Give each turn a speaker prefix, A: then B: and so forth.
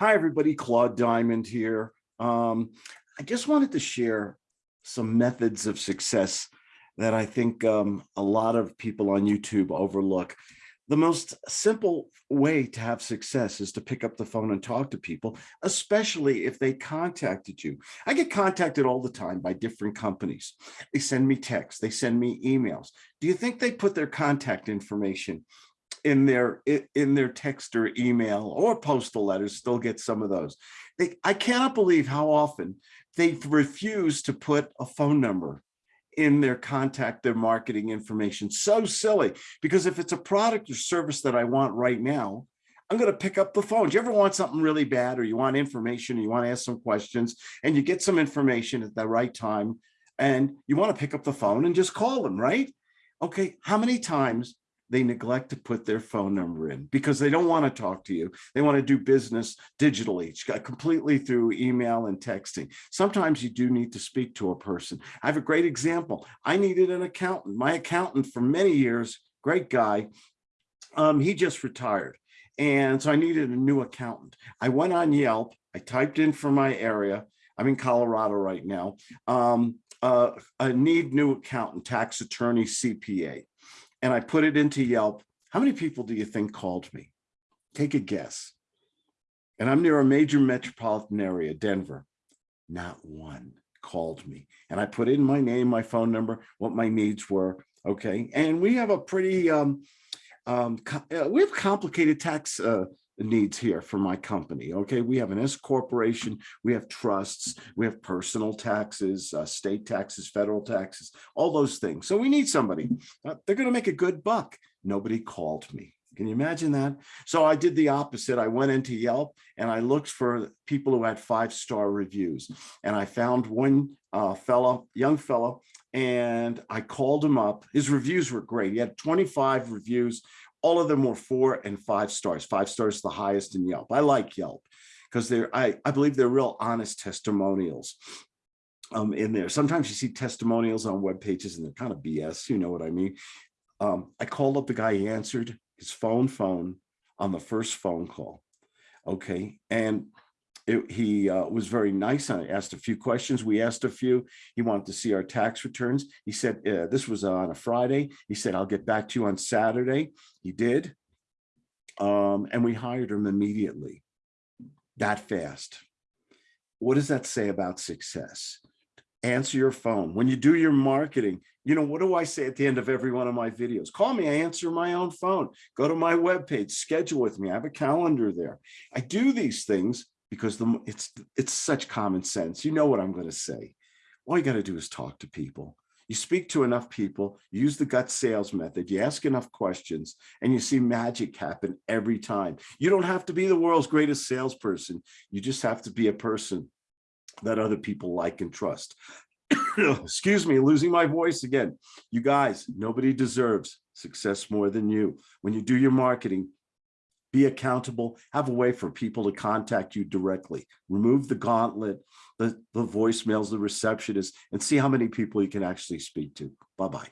A: Hi, everybody. Claude Diamond here. Um, I just wanted to share some methods of success that I think um, a lot of people on YouTube overlook. The most simple way to have success is to pick up the phone and talk to people, especially if they contacted you. I get contacted all the time by different companies. They send me texts, they send me emails. Do you think they put their contact information in their in their text or email or postal letters still get some of those. They i cannot believe how often they refuse to put a phone number in their contact their marketing information. So silly because if it's a product or service that i want right now i'm going to pick up the phone. Do you ever want something really bad or you want information or you want to ask some questions and you get some information at the right time and you want to pick up the phone and just call them right? Okay how many times they neglect to put their phone number in because they don't want to talk to you. They want to do business digitally, completely through email and texting. Sometimes you do need to speak to a person. I have a great example. I needed an accountant. My accountant for many years, great guy, um, he just retired. And so I needed a new accountant. I went on Yelp. I typed in for my area. I'm in Colorado right now. Um, uh, I need new accountant, tax attorney, CPA and I put it into Yelp, how many people do you think called me? Take a guess. And I'm near a major metropolitan area, Denver. Not one called me. And I put in my name, my phone number, what my needs were. Okay. And we have a pretty, um, um, uh, we have complicated tax uh, needs here for my company. Okay, we have an S corporation, we have trusts, we have personal taxes, uh, state taxes, federal taxes, all those things. So we need somebody. Uh, they're going to make a good buck. Nobody called me. Can you imagine that? So I did the opposite. I went into Yelp and I looked for people who had five-star reviews. And I found one uh, fellow, young fellow, and I called him up. His reviews were great. He had 25 reviews all of them were four and five stars. Five stars the highest in Yelp. I like Yelp because they're I, I believe they're real honest testimonials um, in there. Sometimes you see testimonials on web pages and they're kind of BS, you know what I mean? Um, I called up the guy, he answered his phone phone on the first phone call. Okay. And it, he uh, was very nice. I asked a few questions. We asked a few. He wanted to see our tax returns. He said, uh, this was on a Friday. He said, I'll get back to you on Saturday. He did. Um, and we hired him immediately that fast. What does that say about success? Answer your phone. When you do your marketing, you know, what do I say at the end of every one of my videos? Call me, I answer my own phone. Go to my webpage, schedule with me. I have a calendar there. I do these things because the it's it's such common sense. You know what I'm going to say. All you got to do is talk to people. You speak to enough people, use the gut sales method, you ask enough questions, and you see magic happen every time. You don't have to be the world's greatest salesperson. You just have to be a person that other people like and trust. Excuse me, losing my voice again. You guys, nobody deserves success more than you. When you do your marketing, be accountable, have a way for people to contact you directly, remove the gauntlet, the, the voicemails, the receptionist, and see how many people you can actually speak to. Bye-bye.